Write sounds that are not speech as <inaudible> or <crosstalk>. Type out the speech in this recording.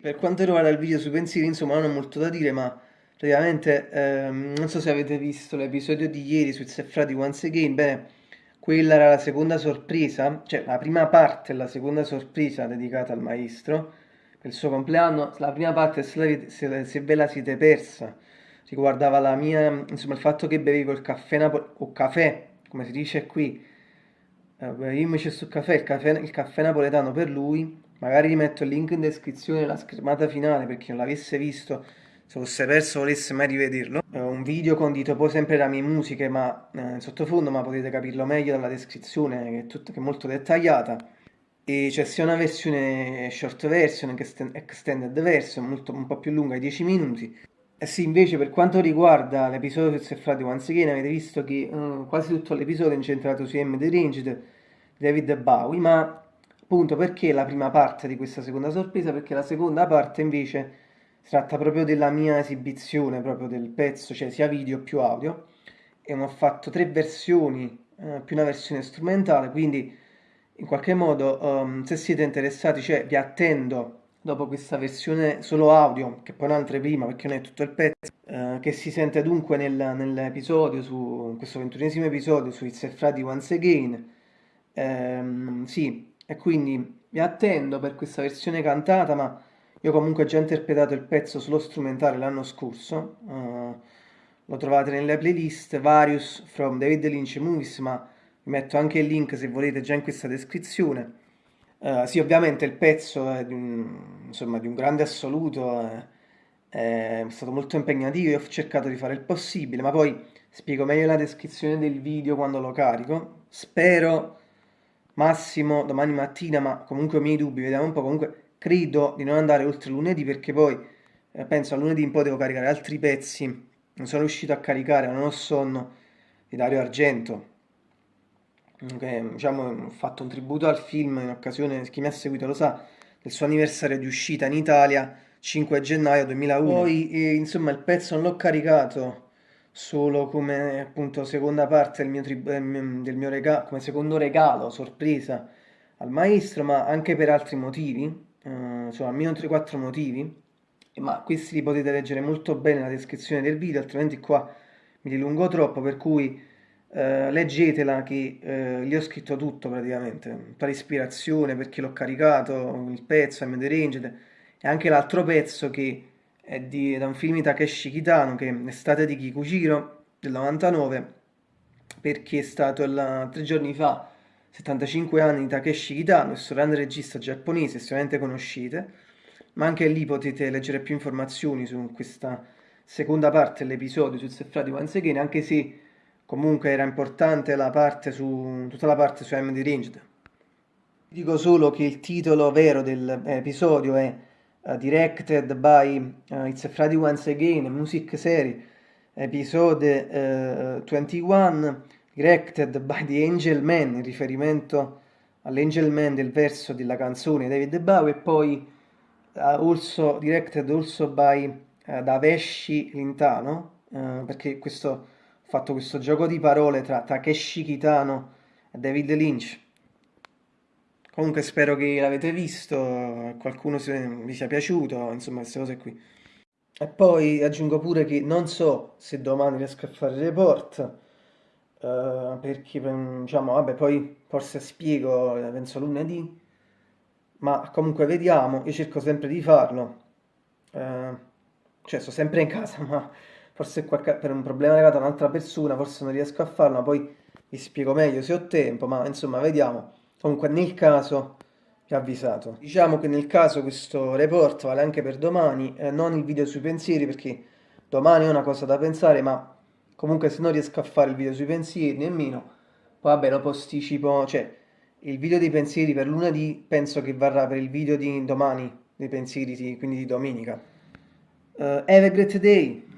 Per quanto riguarda il video sui pensieri, insomma, non ho molto da dire, ma praticamente ehm, non so se avete visto l'episodio di ieri su It's Frati Once Again, bene, quella era la seconda sorpresa, cioè la prima parte la seconda sorpresa dedicata al maestro per il suo compleanno. La prima parte, se, se, se ve la siete persa, riguardava la mia, insomma, il fatto che bevevo il caffè, napo- o caffè, come si dice qui, eh, invece sul caffè il, caffè, il caffè napoletano per lui, magari vi metto il link in descrizione la schermata finale per chi non l'avesse visto, se fosse perso volesse mai rivederlo. È un video condito poi sempre da mie musiche, ma eh, in sottofondo, ma potete capirlo meglio dalla descrizione, che è, tutta, che è molto dettagliata. E c'è sia una versione short version che extended version, molto, un po' più lunga, 10 minuti. Eh sì, invece per quanto riguarda l'episodio su Frati Once Again, avete visto che uh, quasi tutto l'episodio è incentrato su M. The Ranged, David Bowie, ma appunto perché la prima parte di questa seconda sorpresa? Perché la seconda parte invece si tratta proprio della mia esibizione, proprio del pezzo, cioè sia video più audio, e ho fatto tre versioni, eh, più una versione strumentale, quindi in qualche modo um, se siete interessati, cioè vi attendo dopo questa versione solo audio, che poi un'altra prima perché non è tutto il pezzo, eh, che si sente dunque nel, nell'episodio, su in questo ventunesimo episodio su It's a Friday Once Again, ehm, sì, e quindi mi attendo per questa versione cantata, ma io comunque ho già interpretato il pezzo solo strumentale l'anno scorso, uh, lo trovate nelle playlist Various from David Lynch Movies, ma vi metto anche il link se volete già in questa descrizione. Uh, sì, ovviamente il pezzo è di un, insomma, di un grande assoluto, è, è stato molto impegnativo, io ho cercato di fare il possibile, ma poi spiego meglio la descrizione del video quando lo carico. Spero massimo domani mattina, ma comunque ho i miei dubbi, vediamo un po', comunque credo di non andare oltre lunedì perché poi eh, penso a lunedì in poi devo caricare altri pezzi, non sono riuscito a caricare, non ho sonno, di Dario Argento, che diciamo ho fatto un tributo al film in occasione, chi mi ha seguito lo sa, del suo anniversario di uscita in Italia, 5 gennaio 2001. Poi eh, insomma il pezzo non l'ho caricato solo come appunto seconda parte del mio, del mio regalo, come secondo regalo, sorpresa al maestro, ma anche per altri motivi, eh, insomma almeno 3-4 motivi, ma questi li potete leggere molto bene nella descrizione del video, altrimenti qua mi dilungo troppo, per cui eh, leggetela che eh, gli ho scritto tutto praticamente, tutta l'ispirazione, perché l'ho caricato, il pezzo, I'm the Ranged, e anche l'altro pezzo che è di, da un film di Takeshi Kitano che è Estate di Kikuchiro del 99 perché è stato il, tre giorni fa 75 anni di Takeshi Kitano, questo grande regista giapponese, sicuramente conoscete, ma anche lì potete leggere più informazioni su questa seconda parte dell'episodio su Sefrati Once Again, anche se comunque era importante la parte su, tutta la parte su MD Ranged. Dico solo che il titolo vero dell'episodio è uh, directed by uh, It's a Friday Once Again, music series, episode 21, directed by the Angel Man, in riferimento all'Angel Man del verso della canzone David Bowie, e poi also directed also by da Vesci Lintano, perché questo, ho fatto questo gioco di parole tra Takeshi Kitano e David Lynch Comunque spero che l'avete visto, qualcuno vi sia piaciuto, insomma queste cose qui. E poi aggiungo pure che non so se domani riesco a fare report, uh, perché diciamo, vabbè, poi forse spiego, penso lunedì, ma comunque vediamo, io cerco sempre di farlo, uh, cioè sto sempre in casa, <laughs> ma forse qualche, per un problema legato a un'altra persona forse non riesco a farlo, ma poi vi spiego meglio se ho tempo, ma insomma vediamo. Comunque nel caso vi ho avvisato. Diciamo che nel caso questo report vale anche per domani, eh, non il video sui pensieri perché domani ho una cosa da pensare, ma comunque se non riesco a fare il video sui pensieri nemmeno, vabbè lo posticipo, cioè il video dei pensieri per lunedì penso che varrà per il video di domani dei pensieri, quindi di domenica. Uh, have a great day!